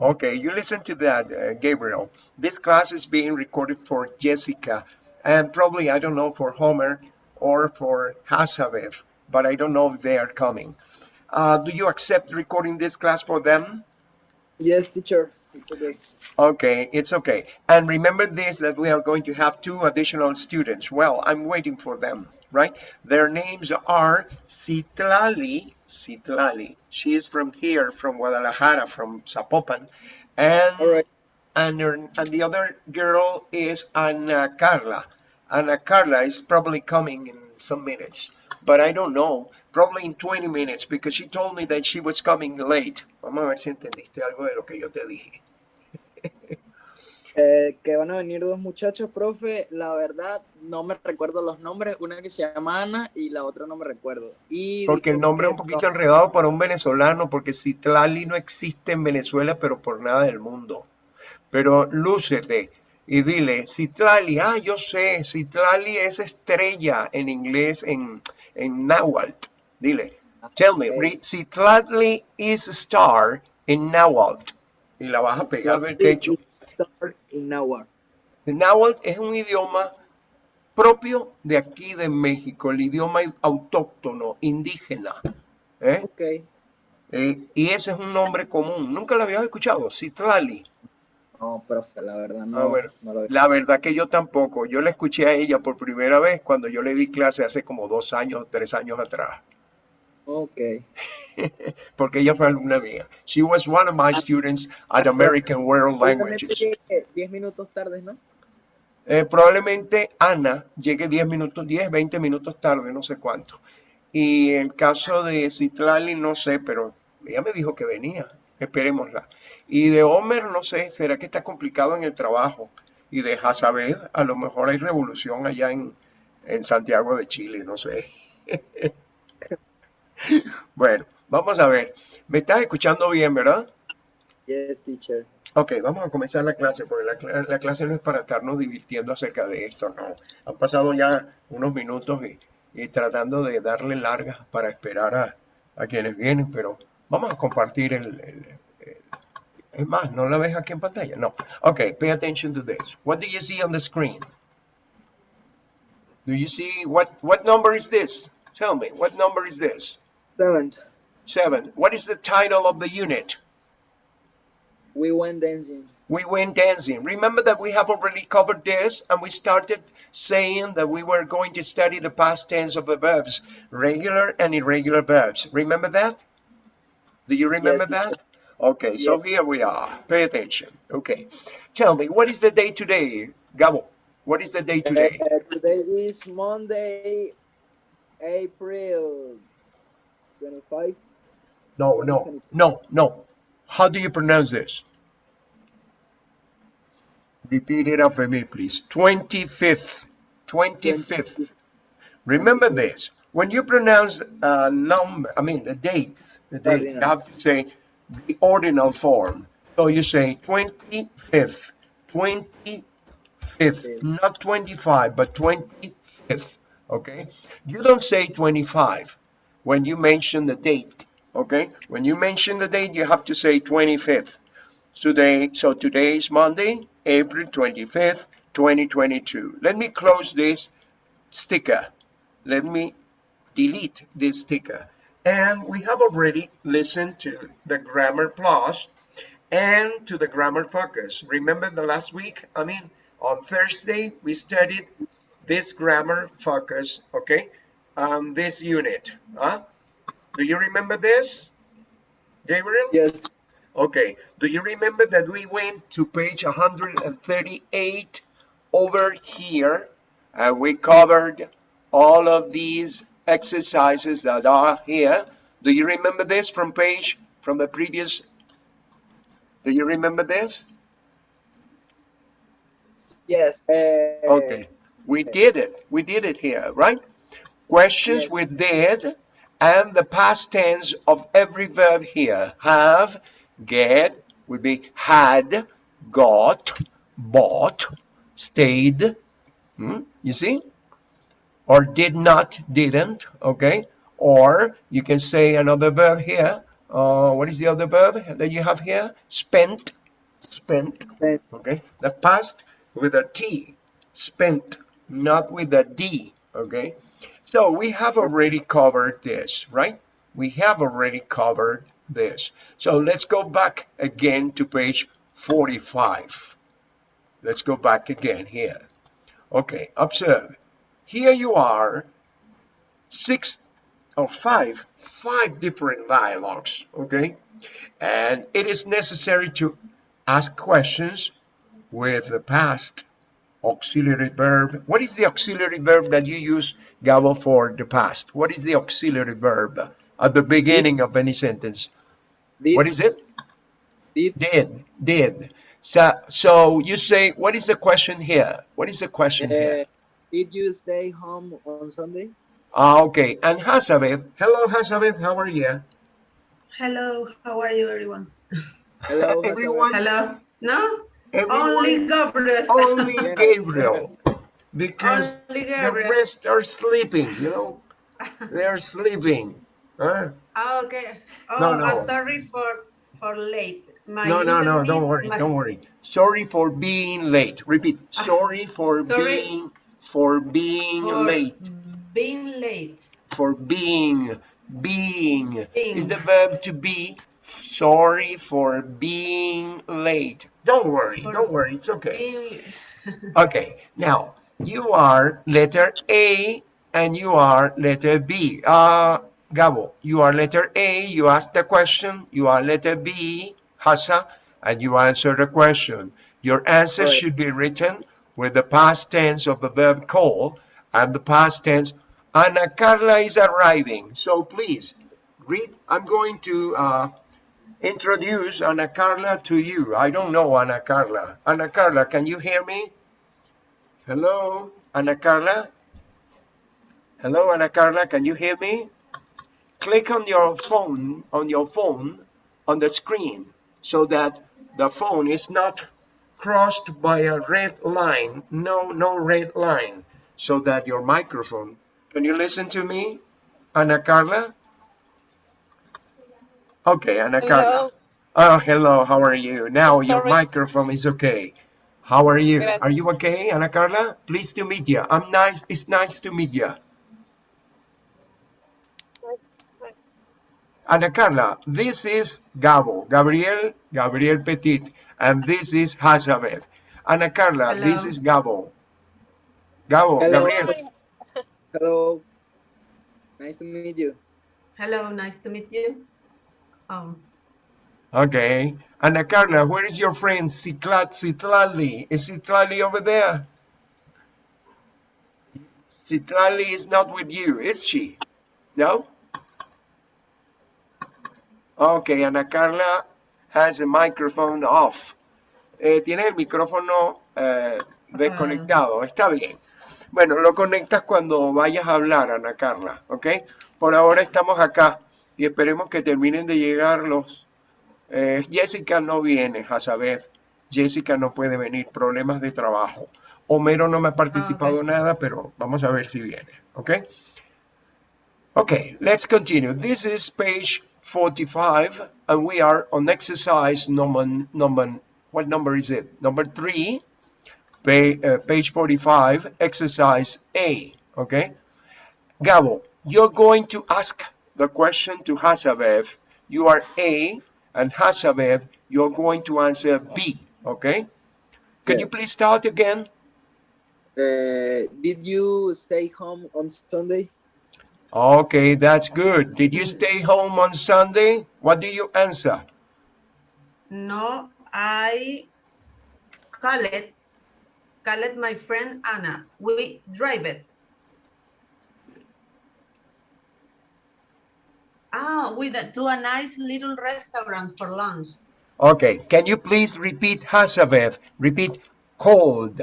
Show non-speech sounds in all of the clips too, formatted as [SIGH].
Okay, you listen to that, uh, Gabriel. This class is being recorded for Jessica and probably, I don't know, for Homer or for Hasabev, but I don't know if they are coming. Uh, do you accept recording this class for them? Yes, teacher. It's okay. Okay, it's okay. And remember this, that we are going to have two additional students. Well, I'm waiting for them, right? Their names are Citlali, Citlali. She is from here, from Guadalajara, from Zapopan. And, right. and, her, and the other girl is Ana Carla. Ana Carla is probably coming in some minutes, but I don't know. Probably in 20 minutes because she told me that she was coming late. Vamos a ver si entendiste algo de lo que yo te dije. [LAUGHS] Eh, que van a venir dos muchachos, profe. La verdad, no me recuerdo los nombres. Una que se llama Ana y la otra no me recuerdo. Y Porque el nombre es un poquito no- enredado para un venezolano, porque Citlali no existe en Venezuela, pero por nada del mundo. Pero lúcete y dile, Citlali, ah, yo sé, Citlali es estrella en inglés, en, en náhuatl. Dile, tell me, Citlali is a star in náhuatl. Y la vas a pegar del techo. El náhuatl es un idioma propio de aquí de México, el idioma autóctono, indígena. ¿eh? Ok. Eh, y ese es un nombre común. Nunca lo habías escuchado, Citlali. No, profe, la verdad no, Ah, bueno. no lo La verdad que yo tampoco. Yo la escuché a ella por primera vez cuando yo le di clase hace como dos años, tres años atrás. Ok. [LAUGHS] Porque ella fue alumna mía. She was one of my students at American World Languages. 10 minutos tarde, ¿no? Eh, probablemente Ana llegue 10 minutos, 10, 20 minutos tarde, no sé cuánto. Y el caso de Citlali, no sé, pero ella me dijo que venía. Esperémosla. Y de Homer, no sé, será que está complicado en el trabajo. Y de Hazabed, a lo mejor hay revolución allá en, en Santiago de Chile, no sé. [LAUGHS] Bueno, vamos a ver. Me estás escuchando bien, ¿verdad? Yes, teacher. Ok, vamos a comenzar la clase, porque la, cla- la clase no es para estarnos divirtiendo acerca de esto, no. Han pasado ya unos minutos y, y tratando de darle largas para esperar a, a quienes vienen, pero vamos a compartir el, el- el- Es más, ¿no la ves aquí en pantalla? No. Ok, pay attention to this. What do you see on the screen? Do you see, what, what number is this? Tell me, what number is this? Seventh. Seven. What is the title of the unit? We went dancing. we went dancing. Remember that we have already covered this and we started saying that we were going to study the past tense of the verbs, regular and irregular verbs. Remember that? Do you remember Yes, that? Okay, so here we are. Pay attention. Okay. Tell me, what is the day today, Gabo? What is the day today? Uh, today is Monday, April 25. No, no, no, no. How do you pronounce this? Repeat it after me, please. 25th. 25th. Remember this. When you pronounce a number, I mean the date, the date, you have to say the ordinal form. So you say 25th, 25th, not 25, but 25th, okay? You don't say 25 when you mention the date, okay? When you mention the date, you have to say 25th. Today, so today is Monday, April 25th, 2022. Let me close this sticker. Let me delete this sticker. And we have already listened to the grammar plus and to the grammar focus. Remember the last week? I mean, on Thursday, we studied this grammar focus, okay? Um, this unit. Huh? Do you remember this, Gabriel? Yes. Okay. Do you remember that we went to page 138 over here and we covered all of these exercises that are here? Do you remember this from page, from the previous? Do you remember this? Yes. Uh, Okay. We did it. We did it here, right? Questions Yes. with did and the past tense of every verb here. Have, get, would be had, got, bought, stayed. Hmm? You see? Or did not, didn't, okay? Or you can say another verb here, Uh, what is the other verb that you have here? Spent. Spent. Spent. Okay. The past with a T. Spent, not with a D. Okay. So we have already covered this, right? We have already covered this. So let's go back again to page 45. Let's go back again here. Okay, observe. Here you are, six or five, five different dialogues, okay? And it is necessary to ask questions with the past auxiliary verb. What is the auxiliary verb that you use, Gabo, for the past? What is the auxiliary verb at the beginning of any sentence? Did, What is it? did, Did, did. So, so you say, what is the question here? What is the question here? uh, did you stay home on Sunday? Ah, okay. And Hazabeth, hello Hazabeth, how are you? Hello, how are you, everyone? Hello, [LAUGHS] Everyone? Hello? No? Everyone, Only Gabriel. only [LAUGHS] Gabriel, because Only the rest are sleeping, you know? They're sleeping. Huh? Ah, okay. Oh, No, no. sorry for for late. My No, no, no, don't worry, my- don't worry. Sorry for being late. Repeat. Sorry for Sorry. being, for being for late. Being late. For being, being Being. is the verb to be. Sorry for being late. Don't worry, For don't worry, it's okay. [LAUGHS] [LAUGHS] Okay, now you are letter A and you are letter B. Uh, Gabo, you are letter A, you ask the question, you are letter B, Hasa, and you answer the question. Your answer Right. should be written with the past tense of the verb call and the past tense. Ana Carla is arriving, so please read. I'm going to uh, introduce Ana Carla to you. I don't know Ana Carla. Ana Carla, can you hear me? Hello, Ana Carla? Hello, Ana Carla, can you hear me? Click on your phone, on your phone, on the screen, so that the phone is not crossed by a red line. No, no red line. So that your microphone, can you listen to me, Ana Carla? Okay, Ana Carla. Hello. Oh, hello, how are you? Now your microphone is okay. How are you? Gracias. Are you okay, Ana Carla? Pleased to meet you. I'm nice. It's nice to meet you. Ana Carla, this is Gabo, Gabriel, Gabriel Petit, and this is Hazabeth. Ana Carla, this Hello. is Gabo. Gabo, Hello. Gabriel. Hello. Nice to meet you. hello, nice to meet you. Um, Okay. Ana Carla, where is your friend Citlat Citlali? Is Citlali over there? Citlali is not with you, is she? No? Okay, Ana Carla has a microphone off. Eh, tiene el micrófono eh, desconectado, está bien. Bueno, lo conectas cuando vayas a hablar, Ana Carla, ¿ok? Por ahora estamos acá y esperemos que terminen de llegar los... eh, Jessica no viene, a saber, Jessica no puede venir, problemas de trabajo. Homero no me ha participado ok. nada, pero vamos a ver si viene, ¿ok? Okay, let's continue. This is page 45, and we are on exercise number, number what number is it? Number three, pa- uh, page 45, exercise A, okay? Gabo, you're going to ask the question to Hasabev. You are A, and Hasabev, you're going to answer B, okay? Can you please start again? Uh, did you stay home on Sunday? Okay, that's good. Did you stay home on Sunday? What do you answer? no, I call it, call it my friend Anna. We drive it. Ah, we to a nice little restaurant for lunch. Okay, can you please repeat Hasavev? Repeat cold,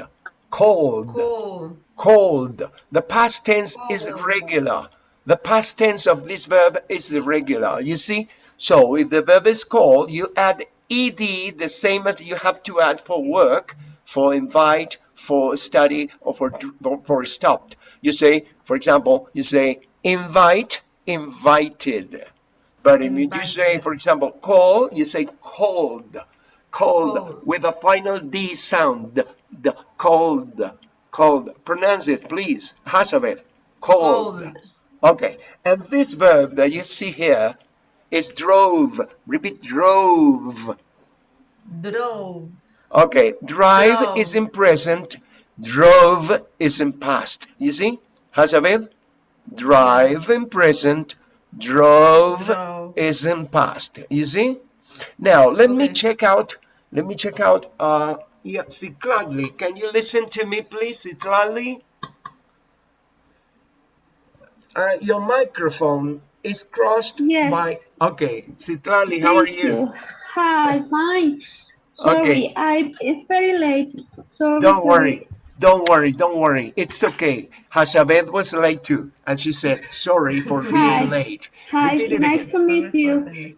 cold, Cool. cold. The past tense is regular. The past tense of this verb is regular. You see? So if the verb is called, you add ed the same as you have to add for work, for invite, for study, or for for, for stopped. You say, for example, you say invite, invited. But if you say, for example, call, you say cold, cold, Cold. with a final D sound, cold, cold. Pronounce it, please. Hazabeth, cold. Cold. Okay, and this verb that you see here is drove. Repeat, drove. Drove. Okay, drive Drove. is in present, drove is in past. You see? Hazabeth? Drive in present, drove Drove. is in past. You see? Now, let me check out, let me check out, uh, yeah, Citlali. Can you listen to me, please, Citlali? Uh, your microphone is crossed Yes. by, okay, Citlali, how are Thank you? Hi, fine. Sorry, Okay. I it's very late. Sorry. Don't sorry. worry. Don't worry. Don't worry. It's okay. Hashabeth was late too. And she said, sorry for Hi. being late. Hi, Repeat nice to meet you.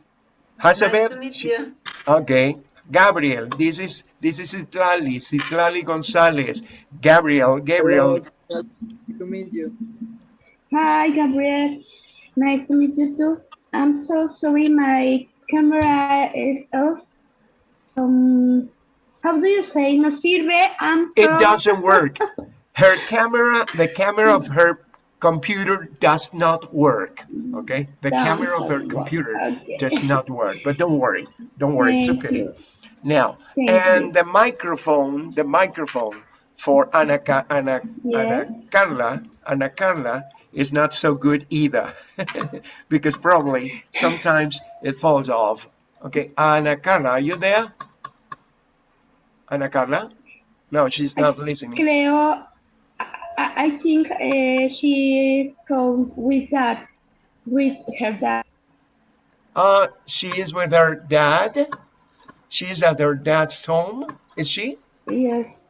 Nice to meet she- you. Okay. Gabriel, this is this is Citlali, Citlali Gonzalez. Gabriel, Gabriel. Hello, nice to meet you. Hi, Gabriel. Nice to meet you too. I'm so sorry, my camera is off. Um, how do you say? No sirve. I'm so. It doesn't work. Her camera, the camera of her computer does not work. Okay? The camera of her computer Okay. does not work. But don't worry. Don't worry. It's okay. you. Now, Thank and you. the microphone, the microphone for Ana, Ana, Ana Carla, Ana Carla is not so good either, [LAUGHS] because probably sometimes it falls off. Okay, Ana Carla, are you there? Ana Carla? No, she's not listening. Cleo, I, I I think uh, she is going with that, with her dad. Uh, she is with her dad. She's at her dad's home. Is she? Yes.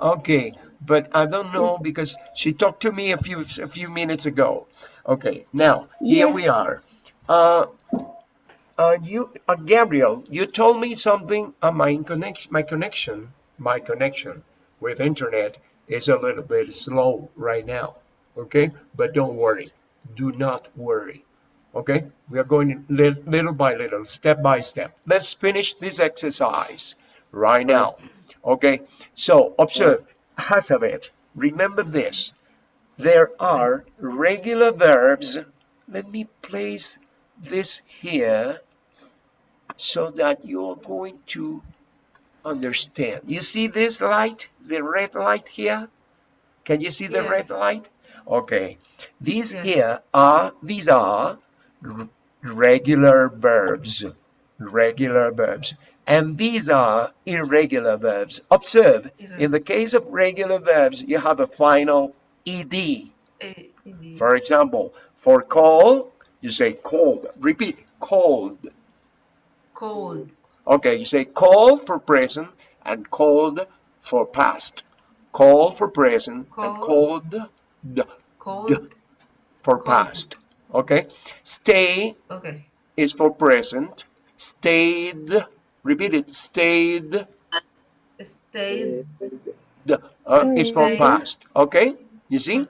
Okay, but I don't know because she talked to me a few a few minutes ago. Okay, now here Yes. we are. Uh, uh, you, uh, Gabriel, you told me something. Uh, my connection, my connection, my connection with internet is a little bit slow right now. Okay, but don't worry. Do not worry. Okay, we are going li- little by little, step by step. Let's finish this exercise right now. Okay, so observe, Hazabeth, remember this. There are regular verbs. Let me place this here so that you're going to understand. You see this light, the red light here? Can you see the Yes. red light? Okay, these Yes. here are, these are regular verbs, regular verbs. And these are irregular verbs. Observe, in the case of regular verbs, you have a final ed. For example, for call, you say cold. Repeat, cold. Cold. Okay, you say call for present and cold for past. Call for present and cold d- Cold. for Cold. past. Okay, stay Okay. is for present. Stayed, repeat it, stayed Stayed. the, uh, is for past. Okay, you see?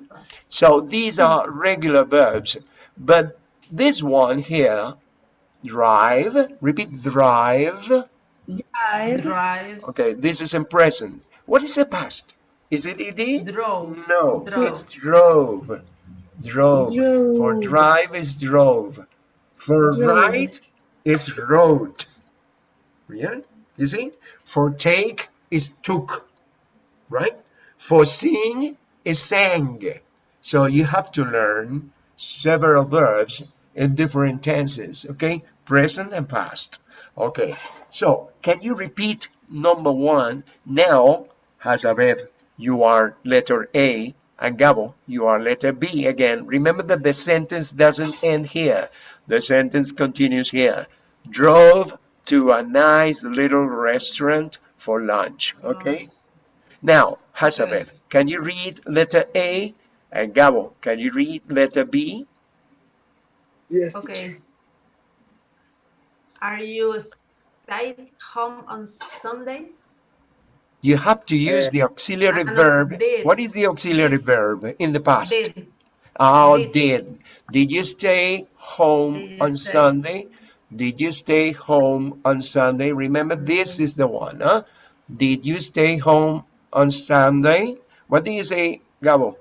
So these are regular verbs, but this one here, drive, repeat, drive. I Drive. Okay, this is in present. What is the past? Is it ed? Drove. No, Drove. it's drove. Drove. For drive is drove. For Drove. ride is wrote. Yeah? You see? For take is took. Right? For sing is sang. So you have to learn several verbs in different tenses. Okay? Present and past. Okay. So can you repeat number one? Now, Hazabeth, you are letter A, and Gabo, you are letter B again. Remember that the sentence doesn't end here. The sentence continues here. Drove to a nice little restaurant for lunch. Okay? Now, Hazabeth, can you read letter A? And Gabo, can you read letter B? Yes, teacher. Okay. Are you stayed home on Sunday? You have to use Uh, the auxiliary I know, verb. did. What is the auxiliary verb in the past? Did. Oh, Did. did. Did you stay home Did you on stay? Sunday? Did you stay home on Sunday? Remember, this is the one, huh? Did you stay home on Sunday? What do you say, Gabo?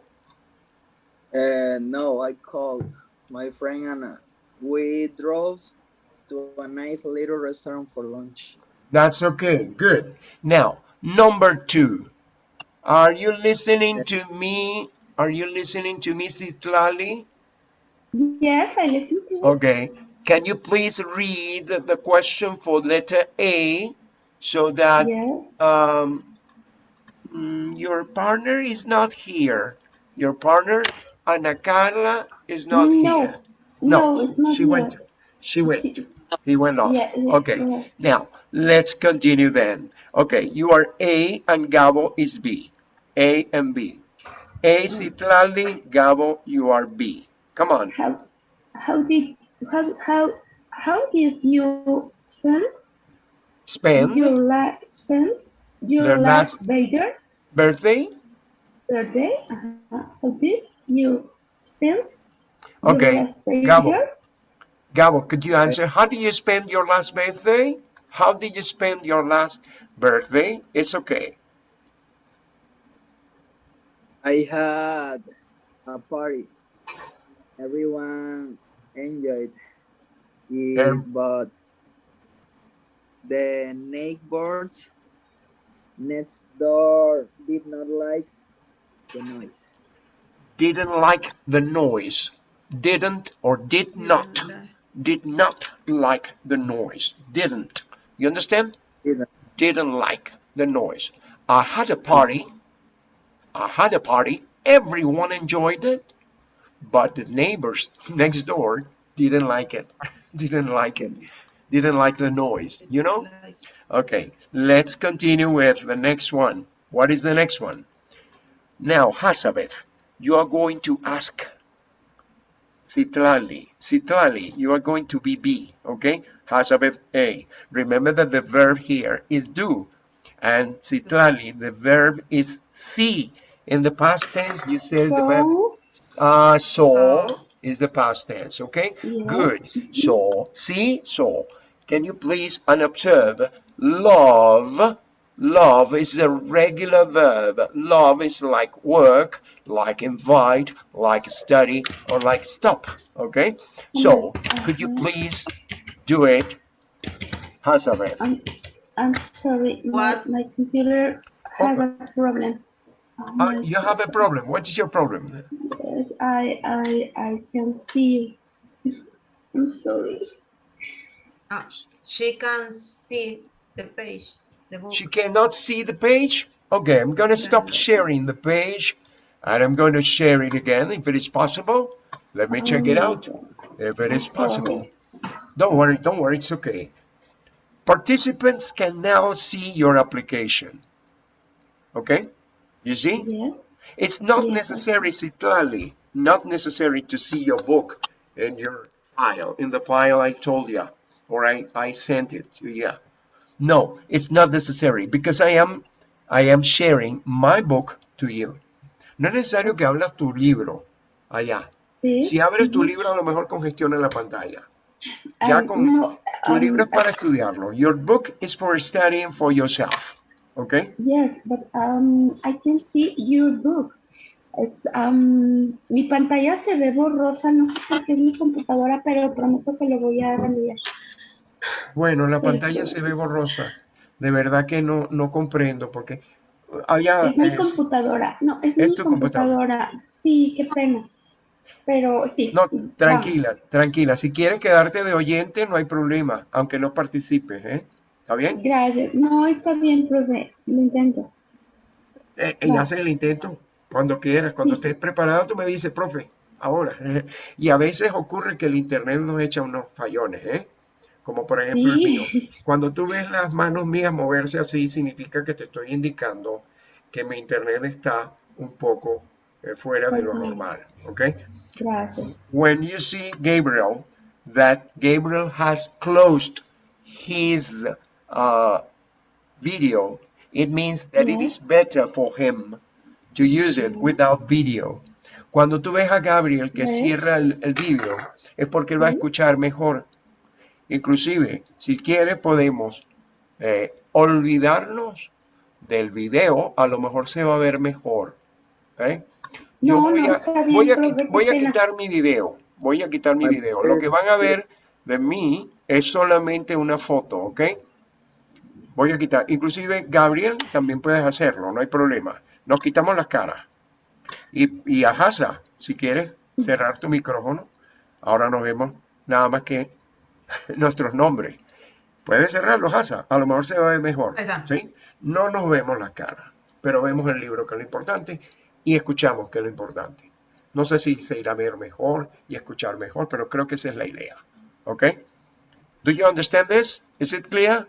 Uh, no, I called my friend Anna. We drove to a nice little restaurant for lunch. That's okay. Good. Now, number two. Are you listening to me? Are you listening to me, Citlali? Yes, I listen to you. Okay. Can you please read the question for letter A so that Yes. um, mm, your partner is not here. Your partner, Ana Carla, is not No. here. No, it's not she here. went. She went. He went off. Yeah, yeah, okay. yeah. Now, let's continue then. Okay, you are A and Gabo is B. A and B. A Citlali, Gabo, you are B. Come on. How how did how how how did you spend Spend your last spend your Their last last- birthday birthday. birthday? Uh-huh. How did you spend Okay, last birthday? Gabo. Gabo, could you answer? How did you spend your last birthday? How did you spend your last birthday? It's okay. I had a party. Everyone enjoyed it, Um, but the neighbors next door did not like the noise. Didn't like the noise. Didn't or did not. Did not like the noise. Didn't. You understand? Didn't. Didn't like the noise. I had a party. I had a party. Everyone enjoyed it. But the neighbors [LAUGHS] next door didn't like it. [LAUGHS] didn't like it. Didn't like the noise. You know? Okay, let's continue with the next one. What is the next one? Now, Hazabeth, you are going to ask Citlali. Citlali, you are going to be B, okay? Hazabeth A. Remember that the verb here is do. And Citlali, the verb is see. In the past tense, you said the verb So uh, so So. is the past tense, okay? Yes. Good. So, see, so. Can you please unobserve? Love. Love is a regular verb. Love is like work, like invite, like study, or like stop, okay? So, could you please do it? Hazabeth. I'm I'm sorry. My, What? my computer has a problem. Uh, my you have a problem. What is your problem? Yes, I I I can see. [LAUGHS] I'm sorry. Ah, she can see the page, the book. She cannot see the page? Okay, I'm going to stop sharing the page and I'm going to share it again if it is possible. Let me check it out if it is possible. Don't worry, don't worry, it's okay. Participants can now see your application. Okay? You see? Yes. It's not Yes. necessary, Citlali, not necessary to see your book in your file, in the file I told you, or I, I sent it to you. No, it's not necessary because I am, I am sharing my book to you. No es necesario que hablas tu libro allá. Sí. Si abres tu libro, a lo mejor congestiona la pantalla. Ya Um, con no, tu um, libro es para estudiarlo. Your book is for studying for yourself. Okay? Yes, but um, I can see your book. Es, um, mi pantalla se ve borrosa, no sé por qué es mi computadora, pero prometo que lo voy a remediar. Bueno, la pantalla se ve borrosa. De verdad que no, no comprendo porque había Es mi es- computadora, no, es, es mi tu computadora. computadora. Sí, qué pena. Pero sí. No, vamos. tranquila, tranquila. Si quieres quedarte de oyente, no hay problema, aunque no participes, ¿eh? ¿Está bien? Gracias. No, está bien, profe. Lo intento. Eh, y Claro. haces el intento cuando quieras, cuando Sí. estés preparado, tú me dices, profe, ahora. [LAUGHS] Y a veces ocurre que el internet nos echa unos fallones, ¿eh? Como por ejemplo el mío. Sí. [LAUGHS] Cuando tú ves las manos mías moverse así, significa que te estoy indicando que mi internet está un poco eh, fuera de lo normal, ¿ok? Gracias. When you see Gabriel, that Gabriel has closed his uh, video, it means that it Yeah. is better for him to use it Yeah. without video. Cuando tú ves a Gabriel que Sí. cierra el, el vídeo, es porque él va a escuchar mejor. Inclusive, si quiere, podemos eh, olvidarnos del video, a lo mejor se va a ver mejor. ¿eh? Yo No, voy, no, a, está bien, voy, a, profe, voy a quitar mi video. Voy a quitar mi video. Lo que van a ver de mí es solamente una foto, ¿ok? Voy a quitar. Inclusive, Gabriel, también puedes hacerlo, no hay problema. Nos quitamos las caras. Y, y a Hasa, si quieres cerrar tu micrófono, ahora nos vemos nada más que [LAUGHS] nuestros nombres. Puedes cerrarlo, Hasa, a lo mejor se va a ver mejor. ¿sí? No nos vemos las caras, pero vemos el libro, que es lo importante, y escuchamos, que es lo importante. No sé si se irá a ver mejor y escuchar mejor, pero creo que esa es la idea. ¿Ok? Do you understand this? Is it clear?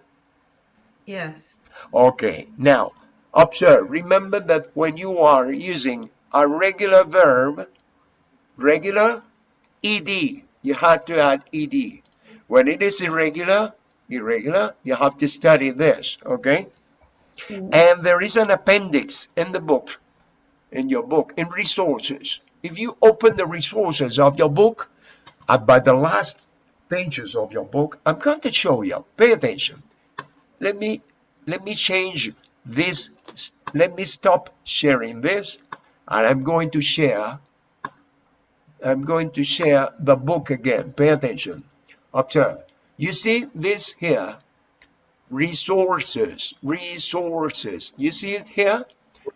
Yes. Okay, now observe. Remember that when you are using a regular verb, regular, ed, you have to add ed. When it is irregular, irregular, you have to study this, okay? And there is an appendix in the book, in your book, in resources. If you open the resources of your book, uh, by the last pages of your book, I'm going to show you. Pay attention let me let me change this let me stop sharing this and i'm going to share i'm going to share the book again pay attention observe you see this here resources resources you see it here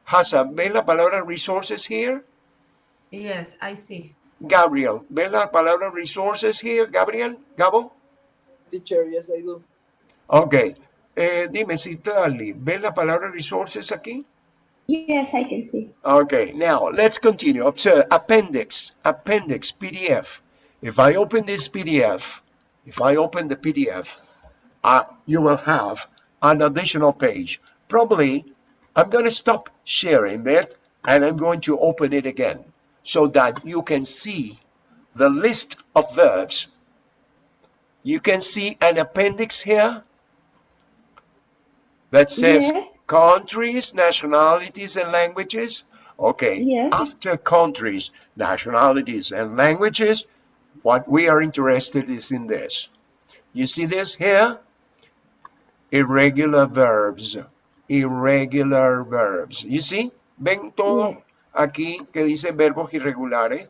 Hassan, ¿ves la palabra resources here? Yes, I see. Gabriel, ¿ves la palabra resources here? Gabriel, Gabo? Teacher, yes, I do. Ok. Eh, dime, Citlali, ¿ves la palabra resources aquí? Yes, I can see. Okay, now let's continue. Observe appendix, appendix, PDF. If I open this PDF, if I open the PDF, uh, you will have an additional page. Probably, I'm going to stop sharing that and I'm going to open it again so that you can see the list of verbs. You can see an appendix here that says Yes. countries, nationalities, and languages. Okay, Yes. after countries, nationalities, and languages, what we are interested is in this. You see this here? Irregular verbs. Irregular verbs. You see? ¿Ven todo Yes. aquí que dice verbos irregulares?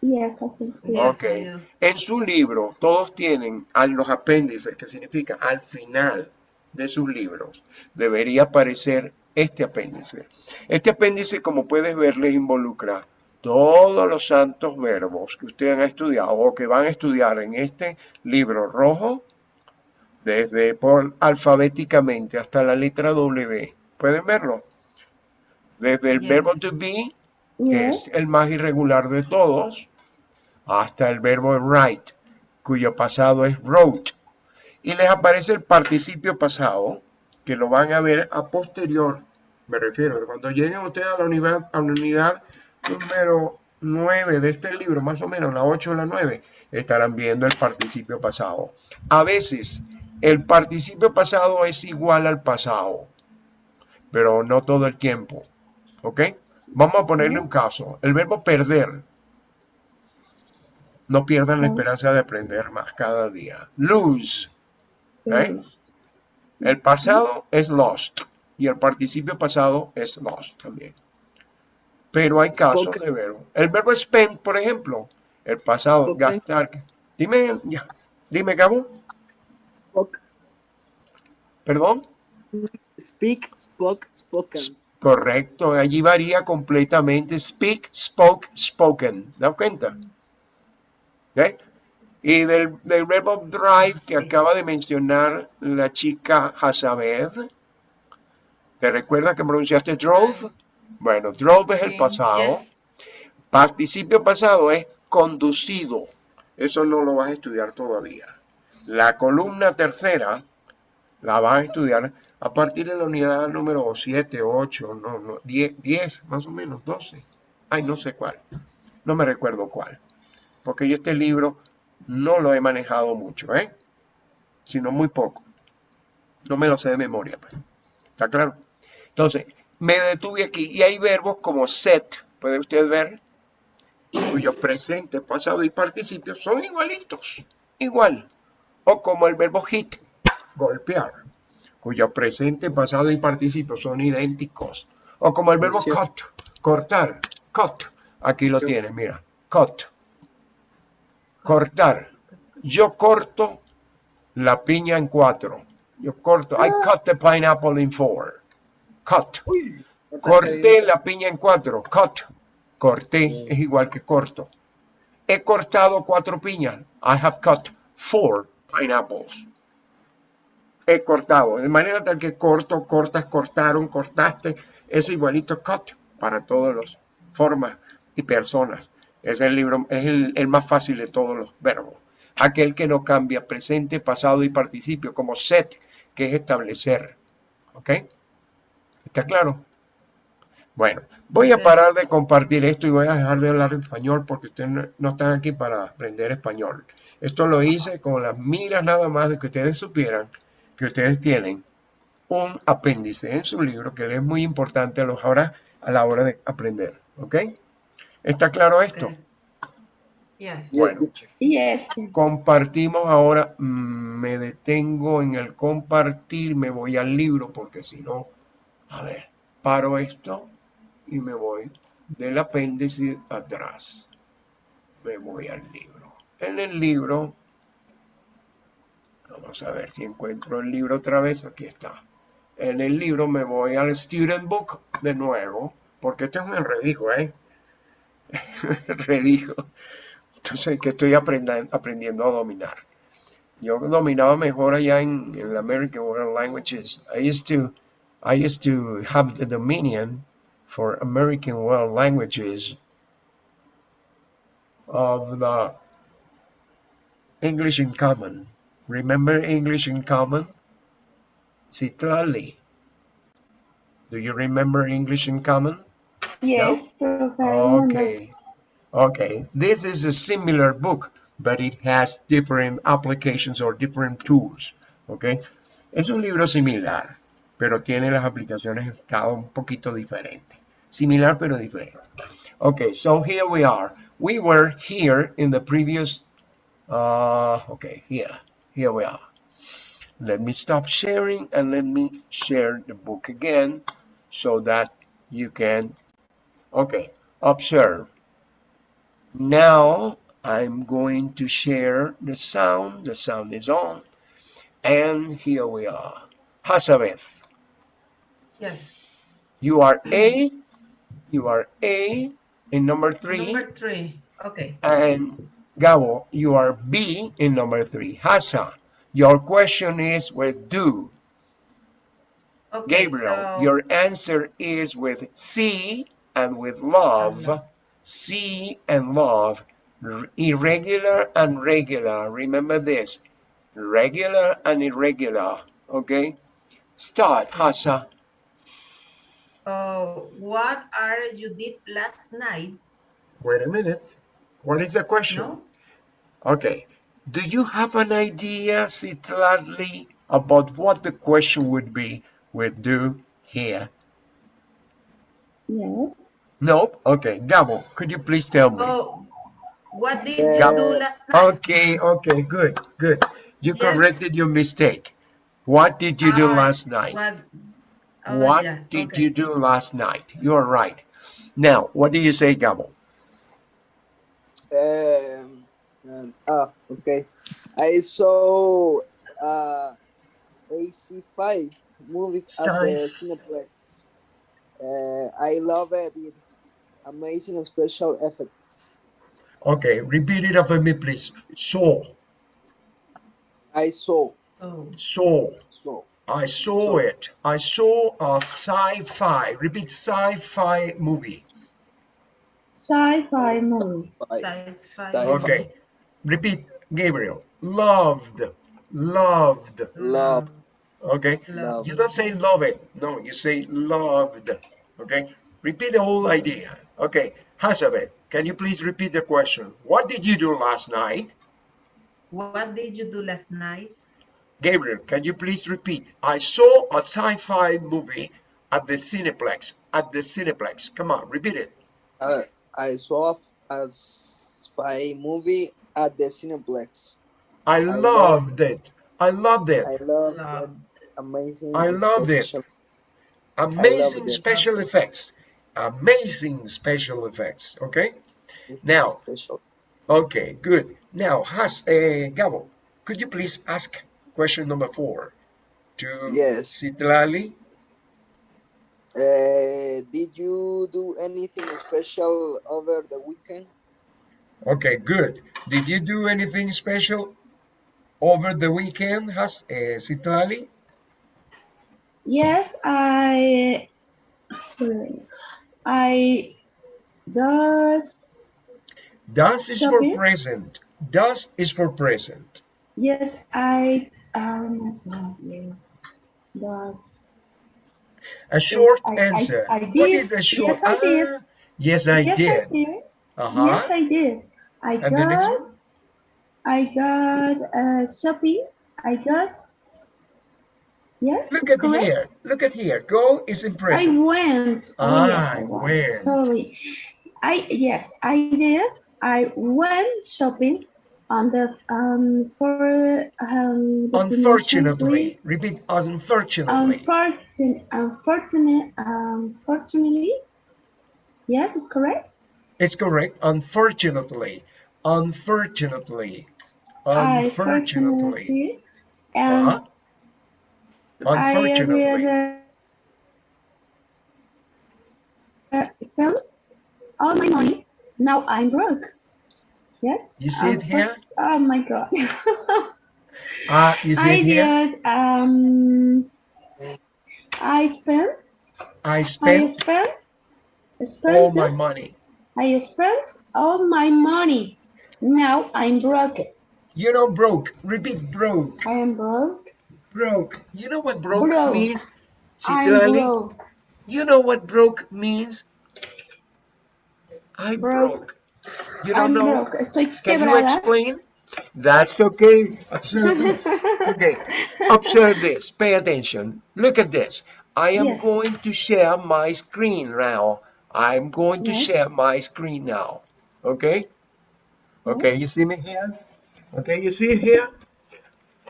Yes, I can see. Yes, Ok. I do. En su libro, todos tienen a los apéndices, que significa al final de sus libros, debería aparecer este apéndice. Este apéndice, como puedes ver, les involucra todos los santos verbos que ustedes han estudiado o que van a estudiar en este libro rojo, desde por alfabéticamente hasta la letra W. ¿Pueden verlo? Desde el verbo to be, que es el más irregular de todos, hasta el verbo write, cuyo pasado es wrote. Y les aparece el participio pasado, que lo van a ver a posterior. Me refiero, cuando lleguen ustedes a la unidad, a la unidad número 9 de este libro, más o menos, la 8 o la 9, estarán viendo el participio pasado. A veces, el participio pasado es igual al pasado, pero no todo el tiempo. ¿Ok? Vamos a ponerle un caso. El verbo perder. No pierdan la esperanza de aprender más cada día. Lose. ¿eh? El pasado es lost y el participio pasado es lost también. Pero hay casos Spoken. de verbo. El verbo spend, por ejemplo, el pasado, Spoken. gastar. Dime, ya. Dime, Gabo. Spoke, Perdón. speak, spoke, spoken. Correcto, allí varía completamente. Speak, spoke, spoken. ¿Da cuenta? ¿Ok? Y del, del verbo drive que acaba de mencionar la chica Hazabed. ¿Te recuerdas que pronunciaste drove? Bueno, drove es el pasado. yes. Participio pasado es conducido. Eso no lo vas a estudiar todavía. La columna tercera la vas a estudiar a partir de la unidad número 7, 8, no, no, 10, 10, más o menos, 12. Ay, no sé cuál. No me recuerdo cuál. Porque yo este libro no lo he manejado mucho, ¿eh? Sino muy poco. No me lo sé de memoria, pues. ¿Está claro? Entonces, me detuve aquí y hay verbos como set, puede usted ver, cuyo presente, pasado y participio son igualitos, igual. O como el verbo hit, golpear, cuyo presente, pasado y participio son idénticos. O como el verbo cut, cortar, cut. Aquí lo tiene, mira, cut. Cortar. Yo corto la piña en cuatro. Yo corto. I cut the pineapple in four. Cut. Corté la piña en cuatro. Cut. Corté es igual que corto. He cortado cuatro piñas. I have cut four pineapples. He cortado. De manera tal que corto, cortas, cortaron, cortaste. Es igualito cut para todas las formas y personas. Es el libro, es el, el más fácil de todos los verbos. Aquel que no cambia presente, pasado y participio, como set, que es establecer. ¿Ok? ¿Está claro? Bueno, voy a parar de compartir esto y voy a dejar de hablar español porque ustedes no, están aquí para aprender español. Esto lo hice con las miras nada más de que ustedes supieran que ustedes tienen un apéndice en su libro que les es muy importante a, los ahora, a la hora de aprender. ¿Ok? ¿Está claro esto? Yes. Bueno. Yes. Compartimos ahora, mm, me detengo en el compartir, me voy al libro porque si no, a ver, paro esto y me voy del apéndice atrás. Me voy al libro. En el libro, vamos a ver si encuentro el libro otra vez, aquí está. En el libro me voy al Student Book de nuevo, porque esto es un enredijo, ¿eh? [LAUGHS] enredijo. Entonces, que estoy aprendiendo a dominar. Yo dominaba mejor allá en, en American World Languages. I used to, I used to have the dominion for American World Languages of the English in Common. Remember English in Common? Citlali. Do you remember English in Common? Yes, remember. Okay. Okay. This is a similar book, but it has different applications or different tools. Okay. Es un libro similar, pero tiene las aplicaciones cada un poquito diferente. Similar pero diferente. Okay, so here we are. We were here in the previous, uh, okay, here, here we are. Let me stop sharing and let me share the book again so that you can Okay, observe. Now I'm going to share the sound. The sound is on. And here we are. Hazabeth, Yes. you are A. You are A in number three. Number three. Okay. And Gabo, you are B in number three. Hasa, your question is with do. Okay. Gabriel, uh, your answer is with C and with love. C and love. R- Irregular and regular. Remember this. Regular and irregular. Okay? Start, Hasa. Uh, what are you did last night? Wait a minute. What is the question? No. Okay. Do you have an idea, Citlali, about what the question would be with do here? Yes. Nope. Okay. Gabo, could you please tell me? Oh, what did you Yeah. do last night? Okay, okay, good, good. You Yes. corrected your mistake. What did you do last night? What? Oh, What yeah, did okay. you do last night? You are right. Now, what do you say, Gabo? Um, um, ah, okay. I saw uh, AC5 movie at the Cineplex. Uh, I love it. It amazing special effects. Okay, repeat it after me, please. Saw, I saw, Oh, saw. Saw. I saw it. I saw a sci-fi. Repeat sci-fi movie. Sci-fi movie. I, size five. Size Okay. Repeat, Gabriel. Loved. Loved. Love. Okay. Love. You don't say love it. No, you say loved. Okay. Repeat the whole idea. Okay. Hazabeth, can you please repeat the question? What did you do last night? What did you do last night? Gabriel, can you please repeat? I saw a sci-fi movie at the Cineplex. At the Cineplex. Come on, repeat it. uh, I saw a spy movie at the Cineplex. I love- loved it. I loved it. I love Love. the amazing. I loved it. Amazing it. special effects. Amazing special effects. Okay. it's Now. special. Okay, good. Now, Has, uh, Gabo, could you please ask question number four to Yes. Citlali? Uh, did you do anything special over the weekend? Okay, good. Did you do anything special over the weekend, Has, uh, Citlali? Yes, I. I does. Does is for present. Does is for present. Yes, I. Does. A short I- I- answer. I What did. is a short? Yes, I did. Ah, yes, I yes, did. I did. Uh-huh. Yes, I did. I and got. I got uh, shopping. I got. Yes. Look at correct? here. Look at here. Go is in I went. Oh, Ah, yes, I I went. went. Sorry. I yes, I did. I went shopping on the um for um. Unfortunately. Repeat. Unfortunately. Unfortunately, unfortunately, unfortunately. Yes, it's correct. It's correct. Unfortunately. Unfortunately. Unfortunately. And Uh-huh. Unfortunately. I uh, spend all my money. Now I'm broke. Yes. You see it Unfor- here? Oh my god. [LAUGHS] Ah, you see I it here? did. Um, I spent. I I spent spent. Spent. all my money. I spent all my money. Now I'm broke. You know, broke. Repeat, broke. I am broke. Broke. You know what broke Broke. means? I'm broke. You know what broke means? I broke. Broke. You don't I'm know? Estoy Can you explain? [LAUGHS] That's okay. Observe this. Okay. [LAUGHS] Observe this. Pay attention. Look at this. I am Yes. going to share my screen now. I'm going to Yes. share my screen now. Okay? Okay, you see me here? Okay, you see here?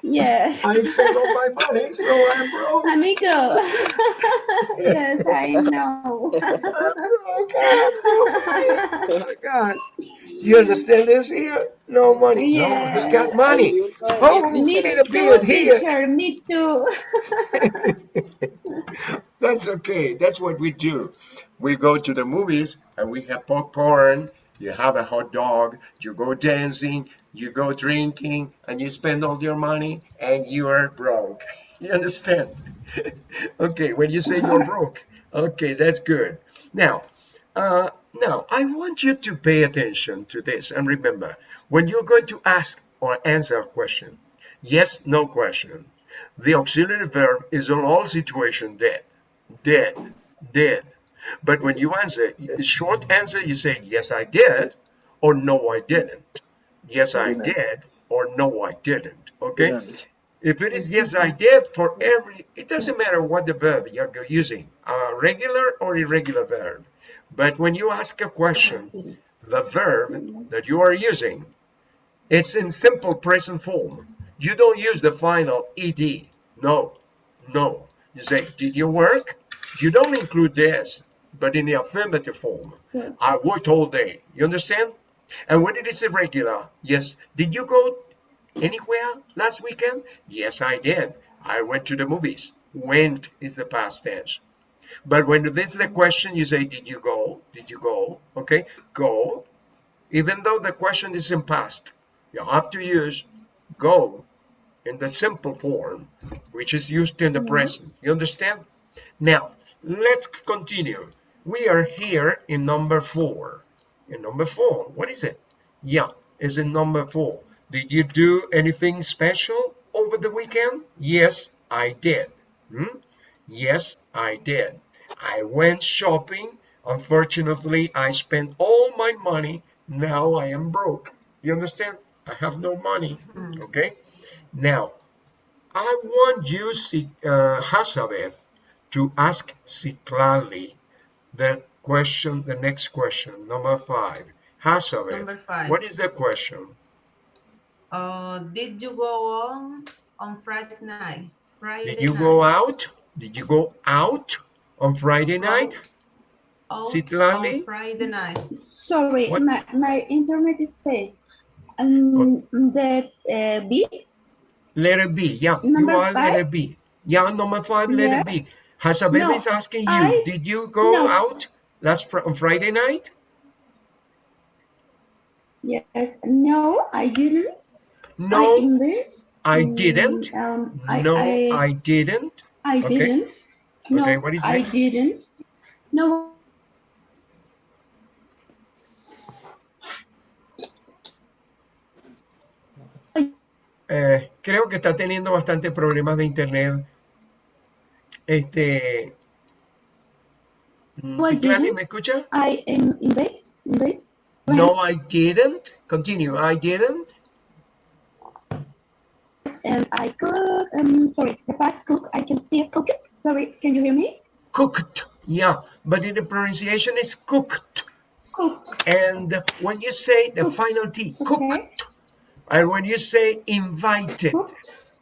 Yes. I spent all my money, so I'm broke. Amigo. [LAUGHS] yes, I know. I'm broke. I have no money. Oh my God. You understand this here? No money. No, Yes. he's got money. Oh, we me Get can- a beard here. teacher. Me too. [LAUGHS] That's okay. That's what we do. We go to the movies and we have popcorn. You have a hot dog. You go dancing. You go drinking, and you spend all your money, and you are broke. [LAUGHS] You understand? [LAUGHS] okay. When you say you're broke, okay, that's good. Now, uh, now I want you to pay attention to this and remember when you're going to ask or answer a question, yes, no question. The auxiliary verb is in all situations dead, dead, dead. But when you answer, the short answer, you say, yes, I did, or no, I didn't. Yes, I Didn't. or no, I didn't. Okay? Didn't. If it is yes, I did for every, it doesn't matter what the verb you're using, a regular or irregular verb. But when you ask a question, the verb that you are using, it's in simple present form. You don't use the final ed. No, no. You say, did you work? You don't include this, but in the affirmative form. Yeah. I worked all day. You understand? And when it is irregular, yes. Did you go anywhere last weekend? Yes, I did. I went to the movies. Went is the past tense. But when this is the question, you say, Did you go? Did you go? Okay, go. Even though the question is in past, you have to use go in the simple form, which is used in the mm-hmm. present. You understand? Now, let's continue. We are here in number four. In number four, what is it? Yeah, is in number four. Did you do anything special over the weekend? Yes, I did. Hmm? Yes, I did. I went shopping. Unfortunately, I spent all my money. Now I am broke. You understand? I have no money. Okay? Now, I want you, uh, Hazabeth, to ask Citlali the question, the next question, number five. Hazabeth, Number five. what is the question? Uh, did you go on on Friday night? Friday Did you night. go out? Did you go out on Friday night? out Citlali? on Friday night? Sorry, What? my, my internet is fast. Um, the uh, B, Letter B, yeah, you Number are letter five? B. Yeah, number five, letter Yeah. B. Hazabeth No, is asking you, I- did you go no. out last fr on Friday night? yes. No, I didn't. I No. I Mm, didn't. Um, I, No, I, I didn't. I okay. didn't. No, Okay, what is I next? didn't. No, Eh, creo que está teniendo bastante problemas de internet. Este. mm, I ¿me escucha? I am invade. Invade. No, I didn't. Continue. I didn't. And I cook. Um, sorry, the past cook. I can see it. Cook it. Sorry, can you hear me? Cooked. Yeah, but in the pronunciation is cooked. Cooked. And when you say the Cooked. final T, Okay. cooked. And when you say invited, Cooked.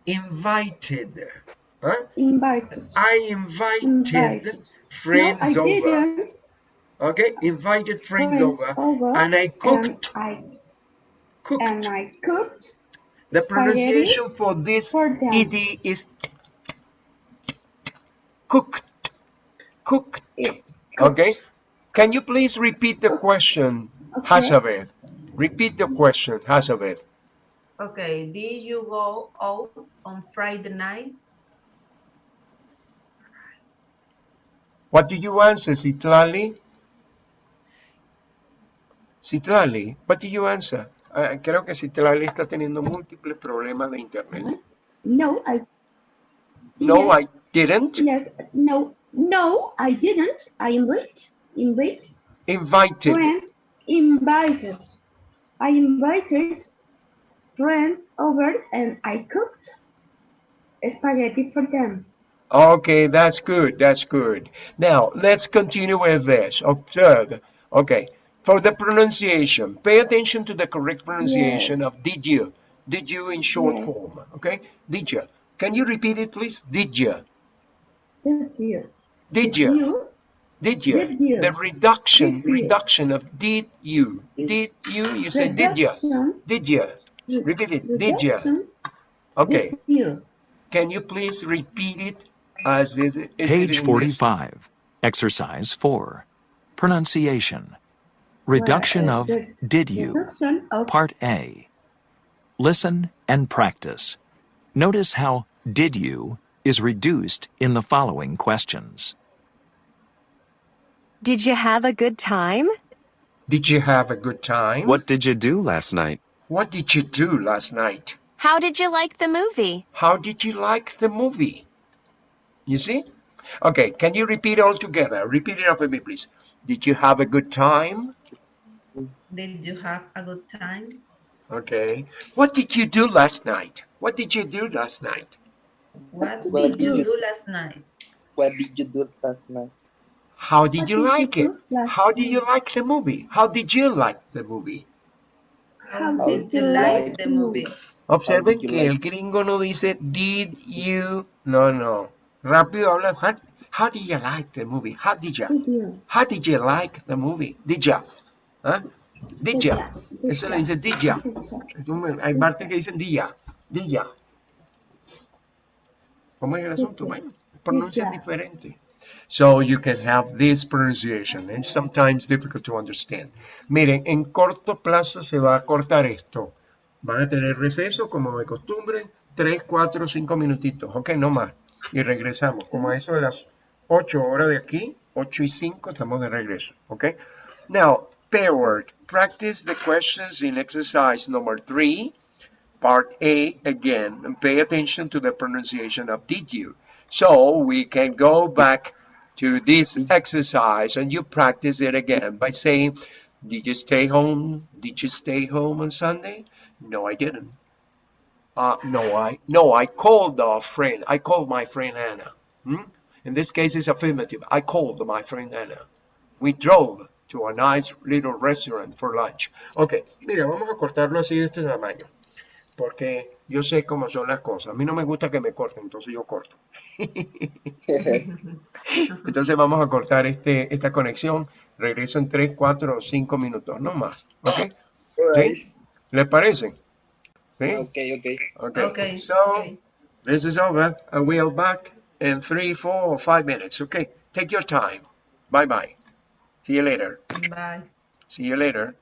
invited. Huh? Invited. I invited Invited. No, friends I over. didn't. Okay, invited friends, Friends over. over. And I cooked. And I cooked. and I cooked the spaghetti pronunciation for this for them. ed is cooked. Cooked. Yeah. Okay. Can you please repeat the question, Okay. Hazabeth? Repeat the question, Hazabeth. Okay, did you go out on Friday night? What do you answer, Citlali? Citlali, what do you answer? Ah, creo que Citlali está teniendo múltiples problemas de internet. No, I. No, I didn't. Yes. No. No, I didn't. I invited. Invited. Invited. Friend. Invited. I invited friends over and I cooked spaghetti for them. Okay, that's good. That's good. Now, let's continue with this. Observe. Okay. For the pronunciation, pay attention to the correct pronunciation of did you. Did you in short Yes. form. Okay. Did you. Can you repeat it, please? Did you. Did you? Did you. Did you. Did you. The reduction, Did reduction of did you. Did you. You say did you. Did you. Repeat it. Did you. Okay. Did you? Can you please repeat it as it is it Page 45, Exercise 4, Pronunciation. Reduction uh, of the- did you, of Part A. Listen and practice. Notice how did you is reduced in the following questions. Did you have a good time? Did you have a good time? What did you do last night? What did you do last night? How did you like the movie? How did you like the movie? You see? Okay, can you repeat all together? Repeat it after me, please. Did you have a good time? Did you have a good time? Okay. What did you do last night? What did you do last night? What What did you you- do last night? What did you do last night? How did What you did you like it? How did you like the movie? How did you like the movie? How How did did you you like like the the movie? Observen did you que like el gringo no dice did you. No, no. Rápido habla. How, how did you like the movie? How did you? did you? How did you like the movie? Did ya? ¿Ah? Did did Eso le dice did. Entonces, Hay partes que dicen did ya. Did ya. ¿Cómo es el asunto? Bueno, pronuncia ya. diferente. So you can have this pronunciation and sometimes difficult to understand. Miren, en corto plazo se va a cortar esto. Van a tener receso como de costumbre, 3, 4, 5 minutitos, ok, no más. Y regresamos, como a eso de las 8 horas de aquí, 8 y 5, estamos de regreso, ok. Now, pair word. Practice the questions in exercise number 3, part A again, and pay attention to the pronunciation of did you. So we can go back to this exercise and you practice it again by saying, did you stay home? Did you stay home on Sunday? No, I didn't. Uh, no, I no, I called a friend. I called my friend Anna. Hmm? In this case, it's affirmative. I called my friend Anna. We drove to a nice little restaurant for lunch. Ok, mira, vamos a cortarlo así de este tamaño. Porque yo sé cómo son las cosas. A mí no me gusta que me corten, entonces yo corto. [LAUGHS] Entonces vamos a cortar este, esta conexión. Regreso en 3, 4 o 5 minutos, no más. ¿Ok? ¿Sí? ¿Les parece? ¿Sí? Okay, okay. Okay. Okay. So okay. this is over. I will back in three, four, or five minutes. Okay. Take your time. Bye bye. See you later. Bye. See you later.